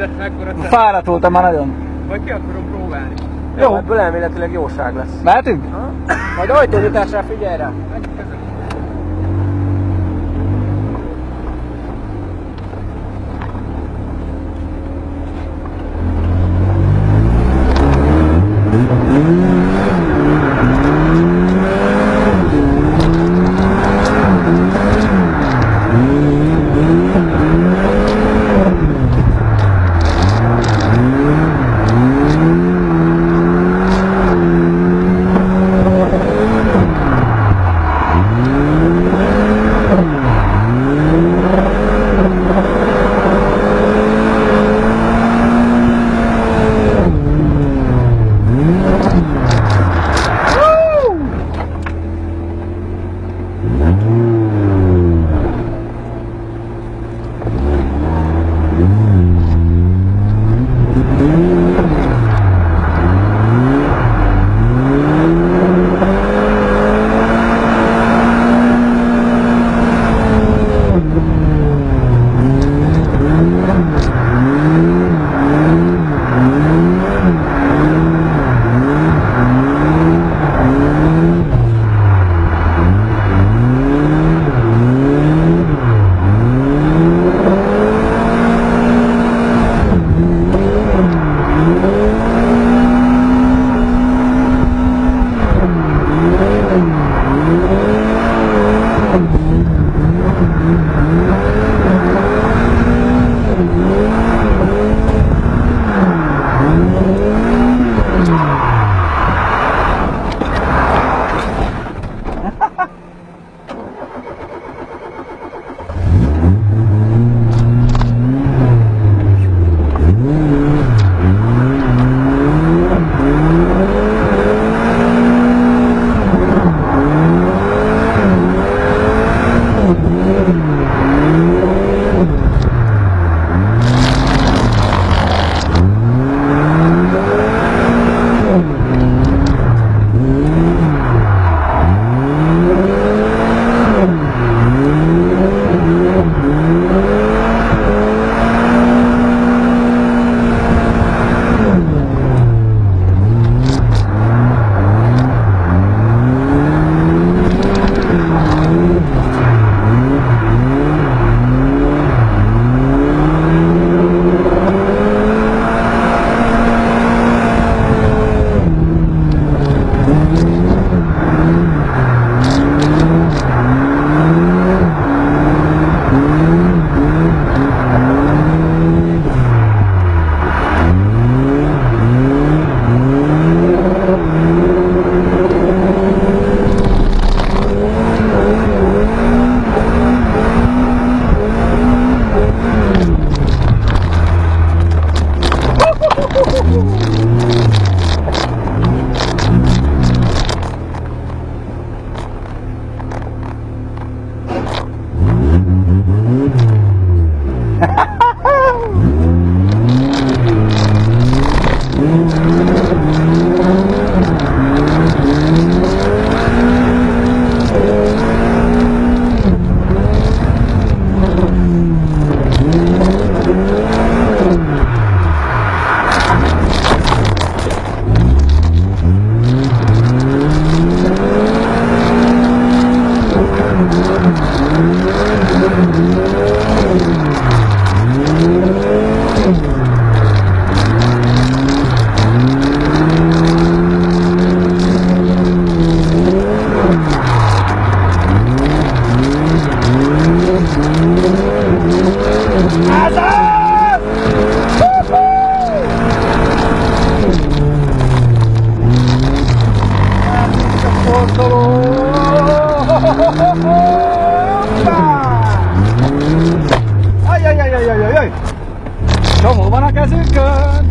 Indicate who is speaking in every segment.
Speaker 1: De mekkora.
Speaker 2: Fáradt voltam már nagyon.
Speaker 1: Vagy ki akarom próbálni.
Speaker 2: Jó.
Speaker 3: Ebből elméletileg jóság lesz.
Speaker 2: Mehetünk?
Speaker 3: Majd ajtónyitásra figyelj rá. come on i guess a kezünkön!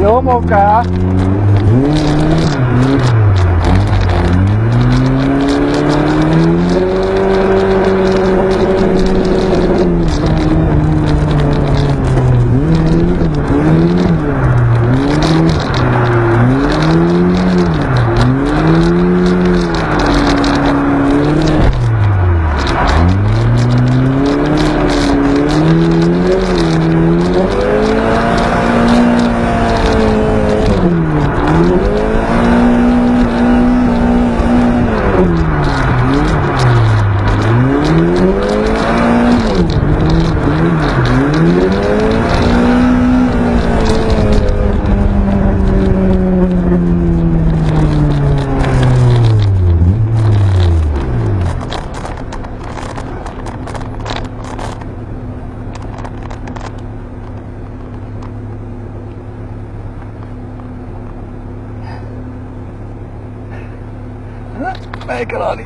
Speaker 3: Yo, Moca. میں کرا لی